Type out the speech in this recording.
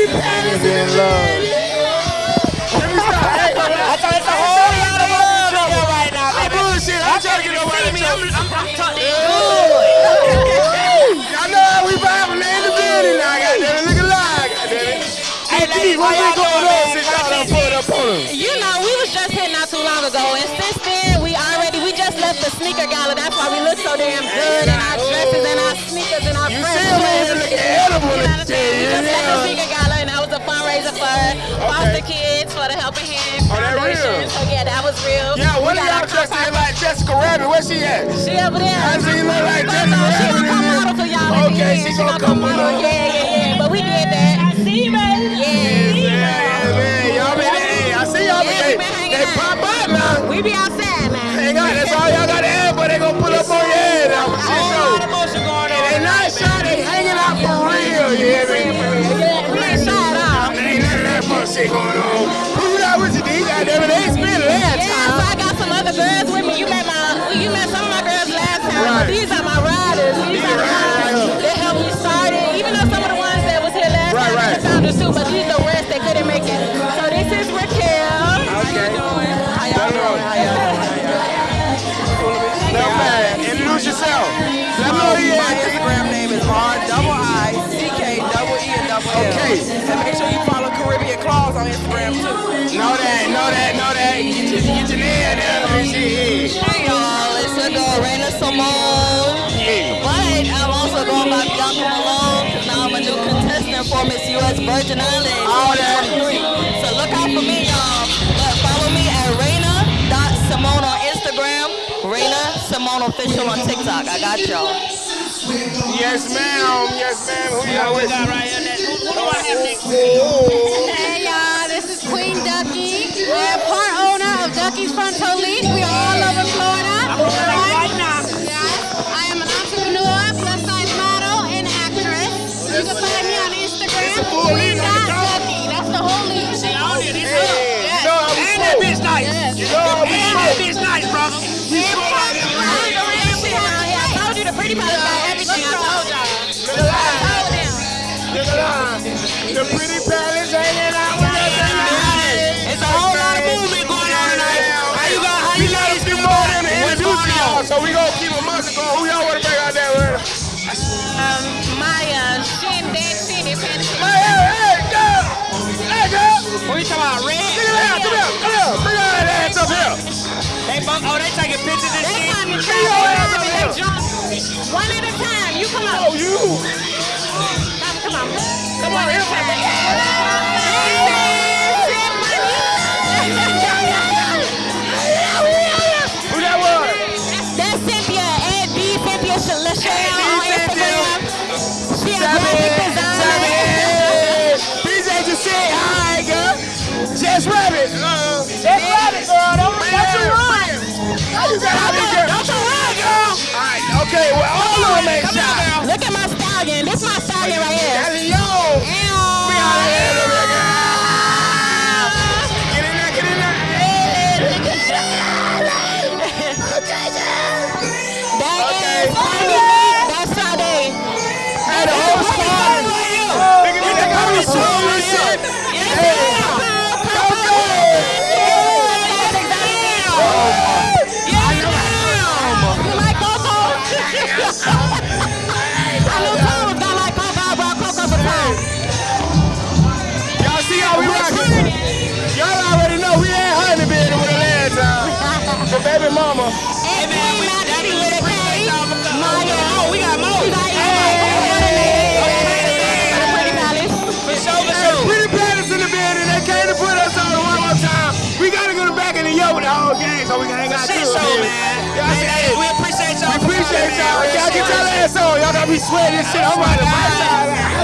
Baby in love. I thought it's the whole lot of love right now, baby. bullshit. I'm trying to get nobody to me. I'm. Y'all know how we the building now. Look alive. Hey, ladies, going up? You know, we was just here not too long ago, and since then, we already, we just left the sneaker gala. That's why we look so damn good in our dresses and our sneakers and our friends. You see, we look edible in the for foster kids for the Helping Hand Oh, that Foundation. real? So yeah, that was real. Yeah, We one of y'all our dressed in like Jessica Rabbit. Where she at? She over there. I see you look like She Jessica gonna Rabbit. come model for y'all Okay, she She gonna gonna come come model. model. Yeah, yeah, yeah. But we did that. I see you, baby. Yeah. Yeah, man, y'all been, hey, I see y'all, Yeah, but they, hanging they out. pop up now. We be outside now. Hang on, that's all y'all got shit going on. Who got with you, D? Goddamn it, they ain't spent last Yeah, so. I got some other girls with me. You met my, you met some of my girls last time, Right. but these are my Raina Simone. Yeah. But I'm also going by Bianca Malone because now I'm a new contestant for Miss U.S. Virgin Islands All that. 2023. So look out for me, y'all. But follow me at Raina.Simone on Instagram, Raina Simone Official on TikTok. I got y'all. Yes, ma'am. Yes, ma'am. Who you got with right here. Who, who do I have next? Hey y'all, this is Queen Ducky. We're Instagram. It's a full lead on the. That's the. Hey, Hey, you know how we And that bitch nice. You know how we And that bitch nice, brother. I told you the pretty part about everything. I told y'all. That. Look. The pretty palace girl! What you talking about? Red? Look at that, come here, come here. Bring all that ass up here. They bunk. Oh, they taking pictures and They shit. Bring your ass time up and they here. jump. One at a time. You come on. Oh, you. Come on. Come on, here, man. Who that was? That's Cynthia, Ed B. Cynthia Sh- stallion. This my stallion right here. Baby mama. And Queen Maxie with a K. Maya. Oh, we got more. We got Pretty Palace. For sure, for sure. pretty planets in the building. They came to put us on one more time. We gotta go back in the yo with the whole gang so we can hang out Shit too. show, man. Y'all see, Hey, hey, we appreciate y'all. we for appreciate coming, y'all. man. Y'all get y'all ass on. Y'all gotta be sweating and shit. I'm riding my side.